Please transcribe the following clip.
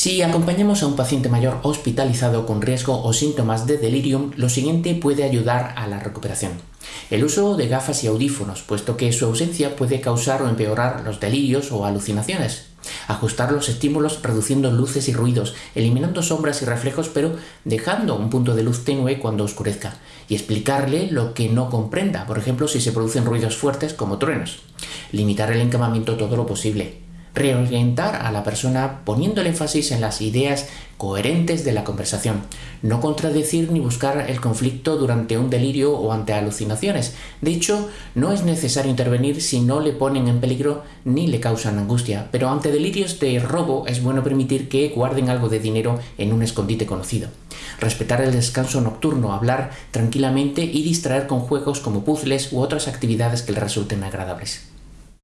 Si acompañamos a un paciente mayor hospitalizado con riesgo o síntomas de delirium, lo siguiente puede ayudar a la recuperación. El uso de gafas y audífonos, puesto que su ausencia puede causar o empeorar los delirios o alucinaciones. Ajustar los estímulos reduciendo luces y ruidos, eliminando sombras y reflejos, pero dejando un punto de luz tenue cuando oscurezca. Y explicarle lo que no comprenda, por ejemplo si se producen ruidos fuertes como truenos. Limitar el encamamiento todo lo posible reorientar a la persona poniendo el énfasis en las ideas coherentes de la conversación, no contradecir ni buscar el conflicto durante un delirio o ante alucinaciones. De hecho, no es necesario intervenir si no le ponen en peligro ni le causan angustia, pero ante delirios de robo es bueno permitir que guarden algo de dinero en un escondite conocido. Respetar el descanso nocturno, hablar tranquilamente y distraer con juegos como puzzles u otras actividades que le resulten agradables.